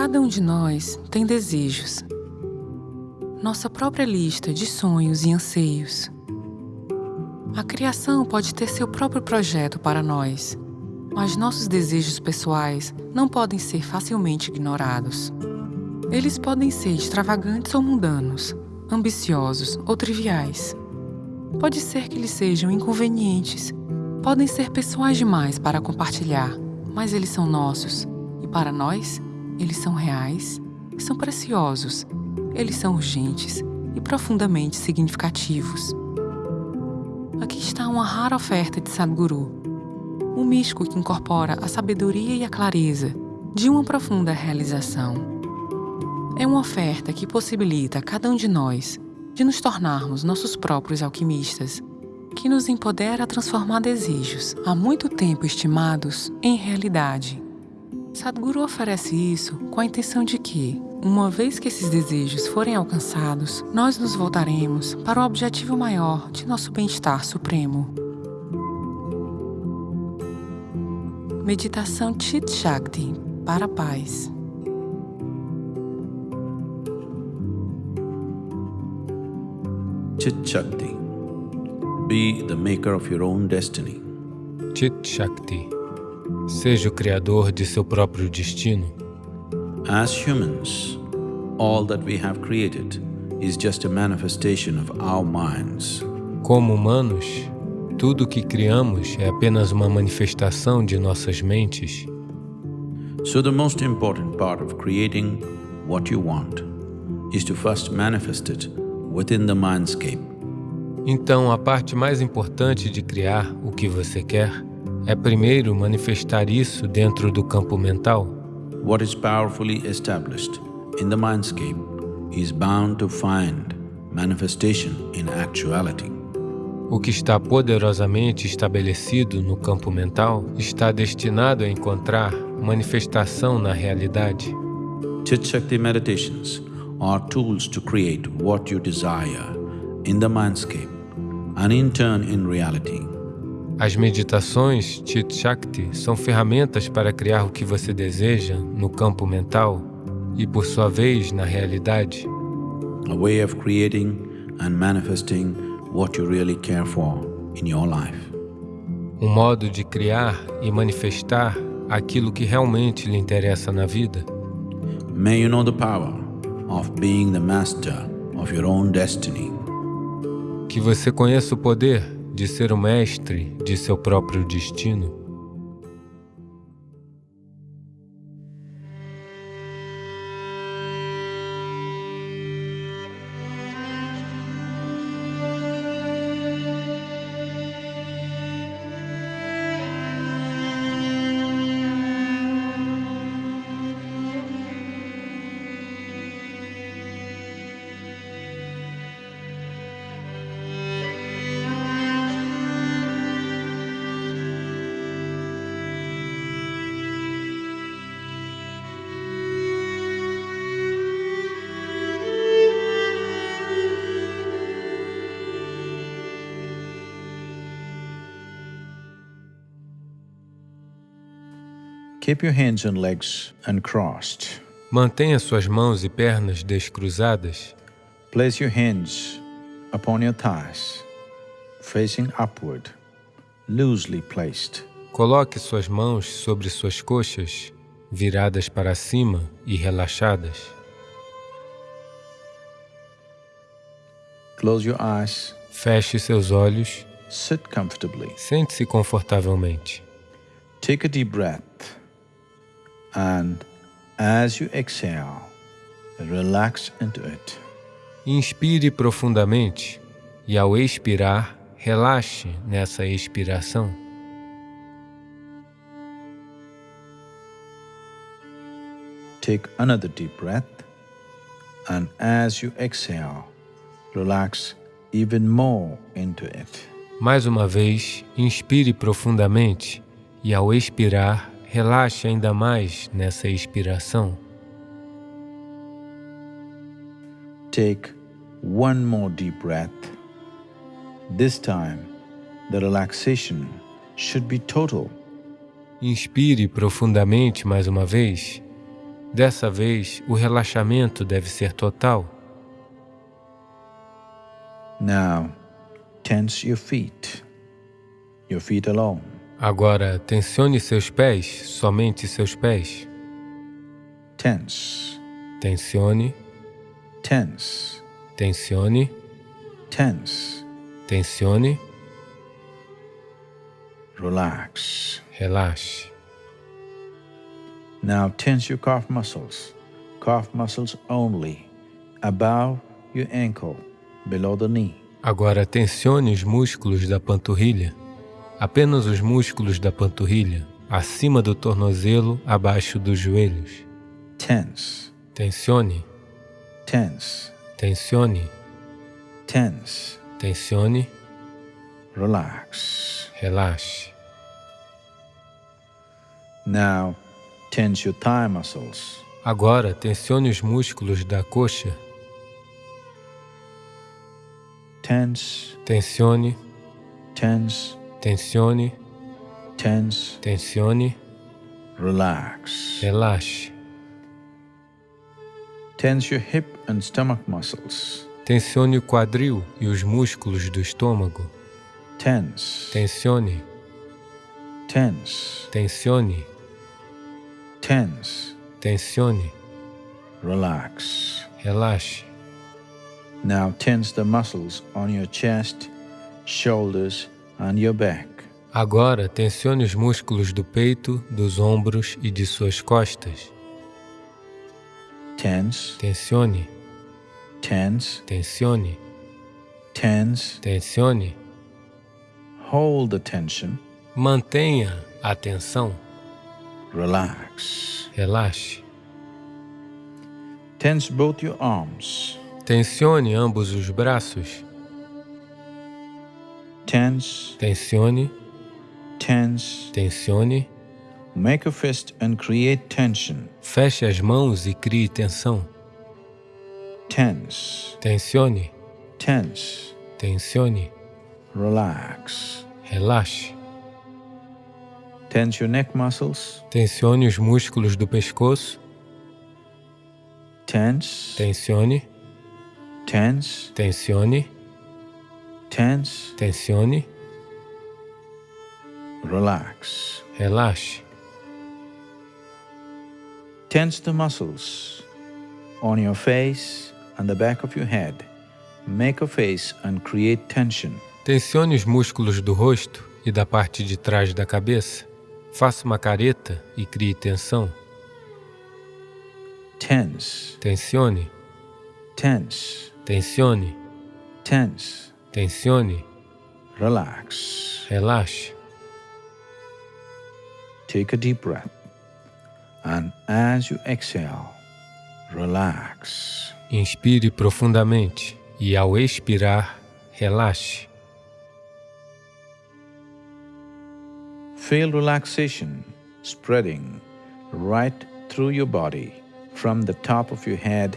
Cada um de nós tem desejos, nossa própria lista de sonhos e anseios. A criação pode ter seu próprio projeto para nós, mas nossos desejos pessoais não podem ser facilmente ignorados. Eles podem ser extravagantes ou mundanos, ambiciosos ou triviais. Pode ser que eles sejam inconvenientes, podem ser pessoais demais para compartilhar, mas eles são nossos e para nós, eles são reais, são preciosos, eles são urgentes e profundamente significativos. Aqui está uma rara oferta de Sadhguru, um místico que incorpora a sabedoria e a clareza de uma profunda realização. É uma oferta que possibilita a cada um de nós de nos tornarmos nossos próprios alquimistas, que nos empodera a transformar desejos há muito tempo estimados em realidade. Sadhguru oferece isso com a intenção de que, uma vez que esses desejos forem alcançados, nós nos voltaremos para o objetivo maior de nosso bem-estar supremo. Meditação Chit Shakti para a paz. Chit Shakti. Be the maker of your own destiny. Chit Shakti. Seja o criador de seu próprio destino. As humans, all that we have created is just a manifestation of our minds. Como humanos, tudo o que criamos é apenas uma manifestação de nossas mentes. So the most important part of creating what you want is to first manifest it within the mindscape. Então, a parte mais importante de criar o que você quer é primeiro manifestar isso dentro do campo mental. What is powerfully established in the mindscape is bound to find manifestation in actuality. O que está poderosamente estabelecido no campo mental está destinado a encontrar manifestação na realidade. Chit Shakti meditations are tools to create what you desire in the mindscape and in turn in reality. As meditações Chit Shakti são ferramentas para criar o que você deseja no campo mental e, por sua vez, na realidade. A way of creating and manifesting what you really care for in your life. Um modo de criar e manifestar aquilo que realmente lhe interessa na vida. May you know the power of being the master of your own destiny. Que você conheça o poder de ser o mestre de seu próprio destino. Keep your hands and legs uncrossed. Mantenha suas mãos e pernas descruzadas. Place your hands upon your thighs, facing upward, loosely placed. Coloque suas mãos sobre suas coxas, viradas para cima e relaxadas. Close your eyes. Feche seus olhos. Sit comfortably. Sente-se confortavelmente. Take a deep breath. And as you exhale, relax into it. Inspire profundamente e, ao expirar, relaxe nessa expiração. Take another deep breath, and as you exhale, relax even more into it. Mais uma vez, inspire profundamente e, ao expirar, relaxe ainda mais nessa expiração. Take one more deep breath. This time, the relaxation should be total. Inspire profundamente mais uma vez Dessa vez, o relaxamento deve ser total. Now, tense your feet, your feet alone. Agora, tensione seus pés, somente seus pés. Tense, Tensione, tense, tensione, tense. tensione, Relax. relaxe. Now tense your calf muscles, calf muscles only, above your ankle, below the knee. Agora tensione os músculos da panturrilha, apenas os músculos da panturrilha, acima do tornozelo, abaixo dos joelhos. Tense, Tensione, tense, tensione, tense. tensione, Relax. relaxe. Now tense your thigh muscles, Agora tensione os músculos da coxa, tense, tensione, tense, tensione, tense. tensione, Relax. relaxe. Tense your hip and stomach muscles, Tensione o quadril e os músculos do estômago. tense, Tensione, tense, tensione, tense. tensione, Relax. relaxe. Now tense the muscles on your chest, shoulders. Agora tensione os músculos do peito, dos ombros e de suas costas. Tense, Tensione, tense, tensione, tense. tensione. Hold the tension. Mantenha a tensão. Relax. Relaxe. Tense both your arms. Tensione ambos os braços. Tense, Tensione, tense. tensione. Make a fist and create tension. Feche as mãos e crie tensão. Tense, Tensione, tense. tensione. Relax. Relaxe. Tense your neck muscles. Tensione os músculos do pescoço. Tense, Tensione, tense, tensione, tense. tensione. Relax. Relaxe. Tense the muscles on your face and the back of your head. Make a face and create tension. Tensione os músculos do rosto e da parte de trás da cabeça. Faça uma careta e crie tensão. Tense, Tensione, tense, tensione, tense. Tensione. Relax. Relaxe. Take a deep breath. And as you exhale, relax. Inspire profundamente e, ao expirar, relaxe. Feel relaxation spreading right through your body from the top of your head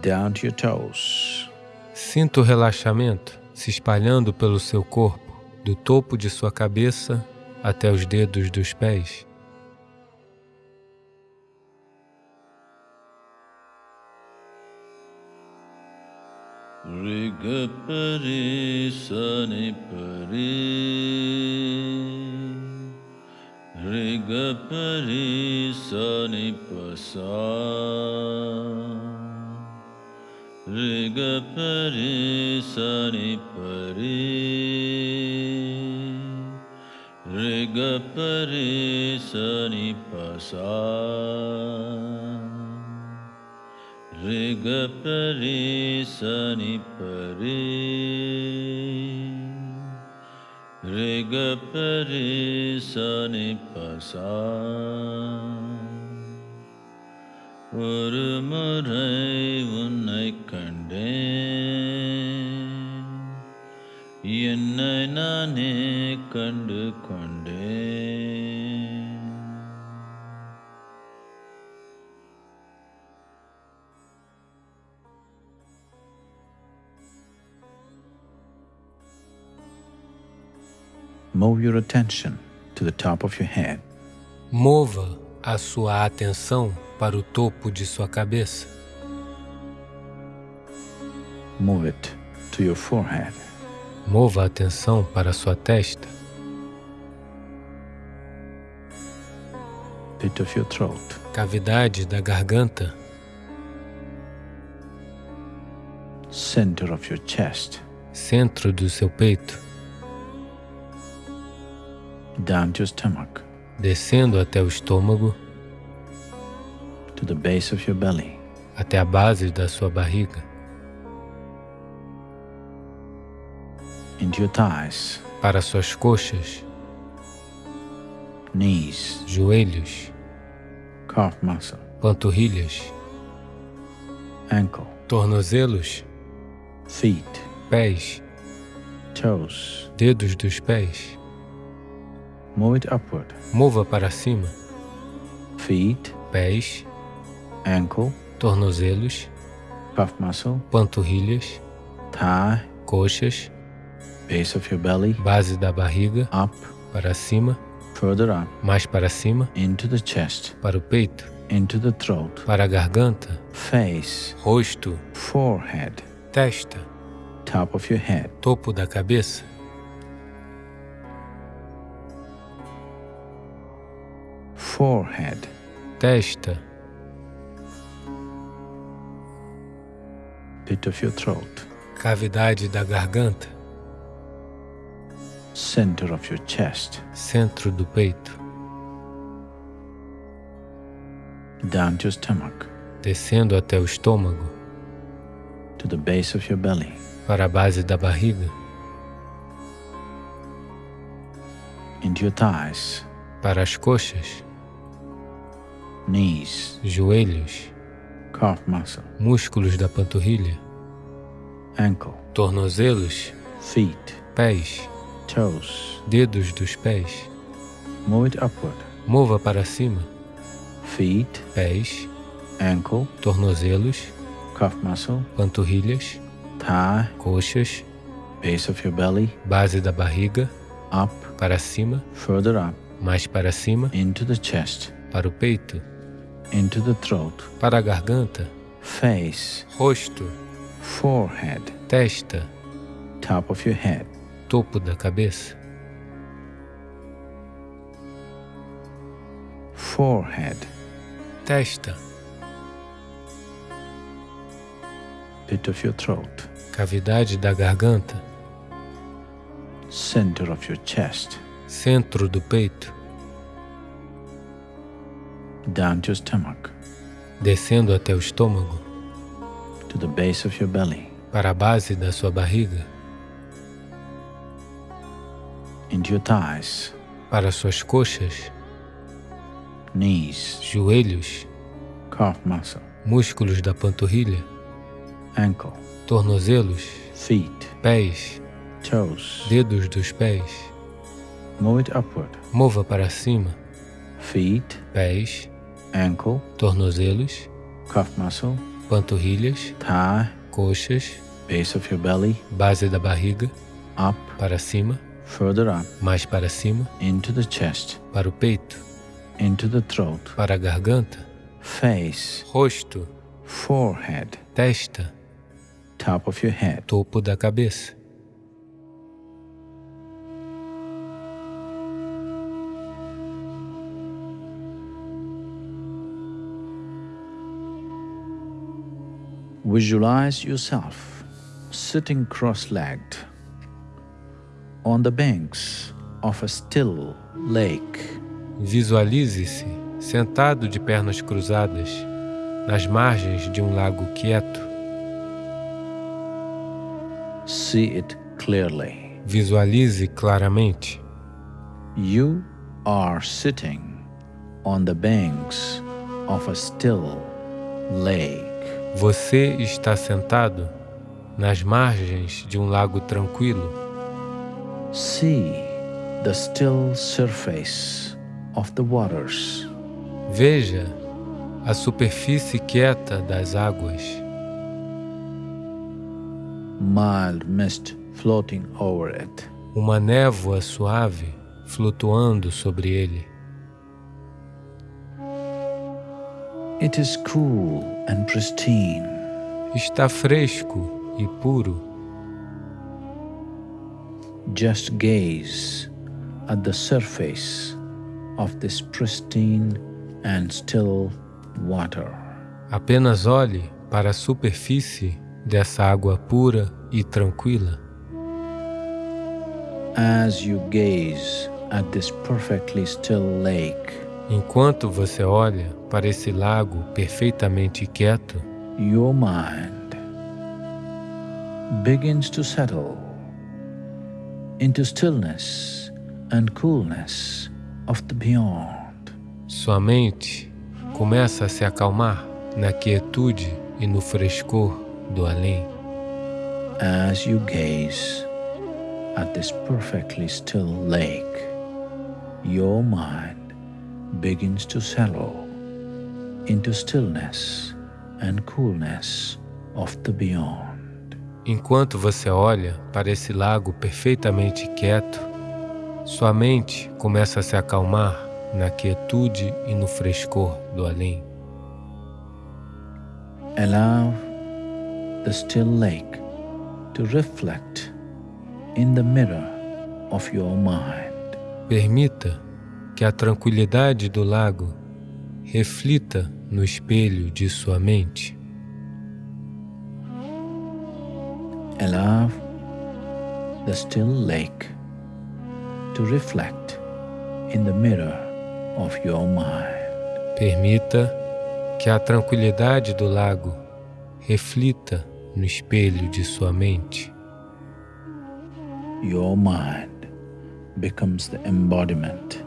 down to your toes. Sinta o relaxamento se espalhando pelo seu corpo, do topo de sua cabeça até os dedos dos pés. Riga pari sani pari Riga pari sani pasa Riga Pari Sani Pari Riga Pari Sani Pasa Riga Pari Sani Pari Riga Pari Sani Pasa ஒரு முறை உன்னை கண்டேன் என்னை நானே கண்டு கொண்டேன் Move your attention to the top of your head. Mova a sua atenção para o topo de sua cabeça. Move it to your forehead. Mova a atenção para sua testa, Pit of your throat. cavidade da garganta, Center of your chest. centro do seu peito, Down to your stomach. descendo até o estômago, To the base of your belly. até a base da sua barriga, para suas coxas, Knees. joelhos, Calf muscle. panturrilhas, Ankle. tornozelos, Feet. pés, Toes. dedos dos pés. Move it upward. Mova para cima, Feet. pés, Ankle. tornozelos, Calf muscle. panturrilhas, Thigh. coxas, Base of your belly. base da barriga, Up. para cima, Further up. mais para cima, Into the chest. para o peito, Into the throat. para a garganta, Face. rosto, Forehead. testa, Top of your head. topo da cabeça, Forehead. testa, Pit of your throat. cavidade da garganta, Center of your chest. centro do peito, Down to your stomach. descendo até o estômago, To the base of your belly. para a base da barriga, Into your thighs. para as coxas, Knees. joelhos, Calf muscle. músculos da panturrilha, Ankle. tornozelos, Feet. pés, Toes. dedos dos pés. Move it upward. Mova para cima, Feet. pés, Ankle. tornozelos, Calf muscle. panturrilhas, Thigh. coxas, Base of your belly. base da barriga, Up. para cima, Further up. mais para cima, Into the chest. para o peito, Into the throat. para a garganta, Face. rosto, Forehead. testa, Top of your head. Topo da cabeça, Forehead. testa, Pit of your throat. cavidade da garganta, Center of your chest. centro do peito, Down to your stomach. descendo até o estômago, To the base of your belly. para a base da sua barriga. Para suas coxas, Knees. joelhos, Calf muscle. músculos da panturrilha, Ankle. tornozelos, Feet. pés, Toes. dedos dos pés. Move it upward. Mova para cima, Feet. pés, Ankle. tornozelos, Calf muscle. panturrilhas, Thigh. coxas, Base of your belly. base da barriga, Up. para cima, Further up. mais para cima, Into the chest. para o peito, Into the throat. para a garganta, Face. rosto, Forehead. testa, Top of your head. topo da cabeça. Visualize yourself sitting cross legged on the banks of a still lake. Visualize-se sentado de pernas cruzadas nas margens de um lago quieto. See it clearly. Visualize claramente. You are sitting on the banks of a still lake. Você está sentado nas margens de um lago tranquilo. See the still surface of the waters. Veja a superfície quieta das águas, Mild mist floating over it. uma névoa suave flutuando sobre ele. It is cool and pristine. Está fresco e puro. Just gaze at the surface of this pristine and still water. Apenas olhe para a superfície dessa água pura e tranquila. As you gaze at this perfectly still lake, Enquanto você olha para esse lago perfeitamente quieto, your mind begins to settle into stillness and coolness of the beyond. sua mente começa a se acalmar na quietude e no frescor do além. As you gaze at this perfectly still lake, your mind begins to settle into stillness and coolness of the beyond. Enquanto você olha para esse lago perfeitamente quieto, sua mente começa a se acalmar na quietude e no frescor do além. Allow the still lake to reflect in the mirror of your mind. Permita que a tranquilidade do lago reflita no espelho de sua mente. Allow the still lake to reflect in the mirror of your mind. Permita que a tranquilidade do lago reflita no espelho de sua mente. Your mind becomes the embodiment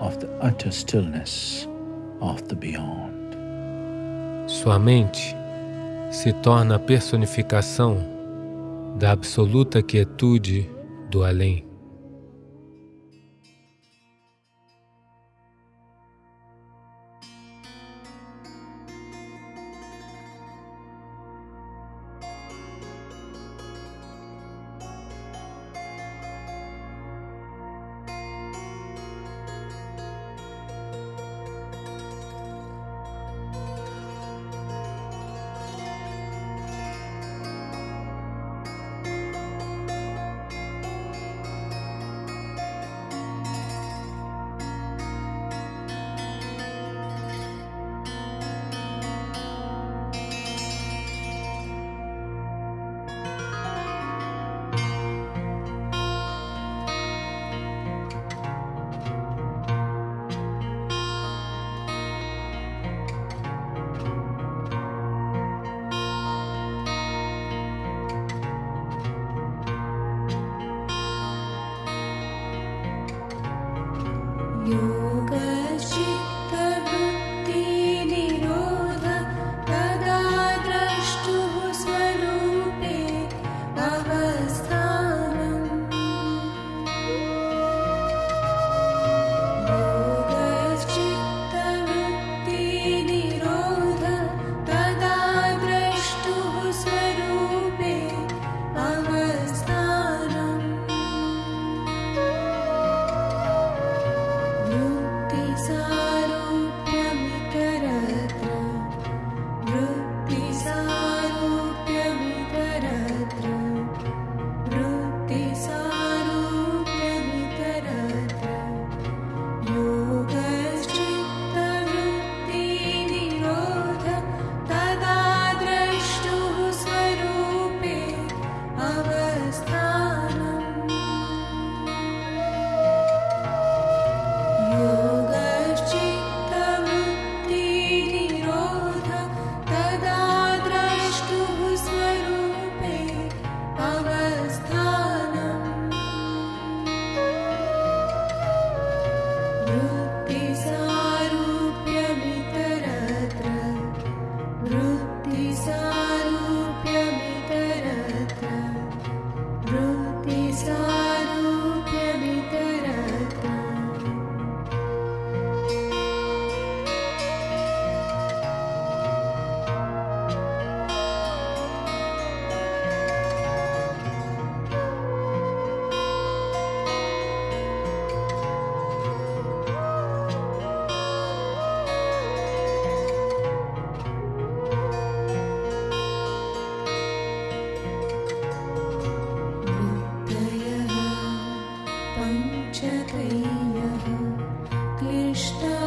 of the utter stillness of the beyond. Sua mente se torna a personificação da absoluta quietude do além. क्लिष्ट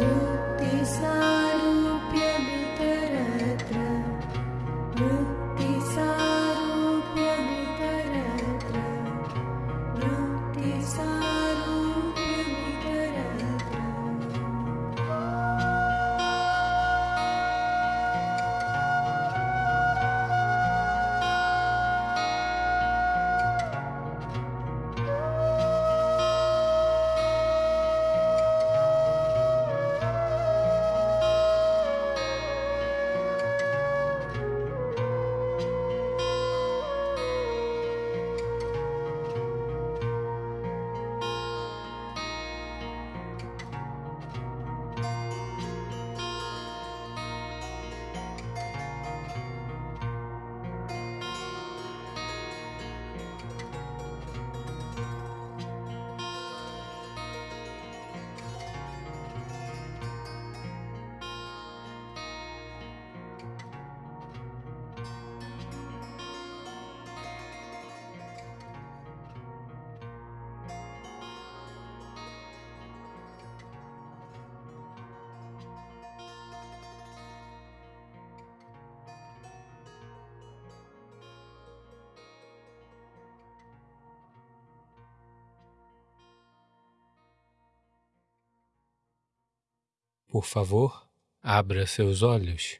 Thank you. Por favor, abra seus olhos.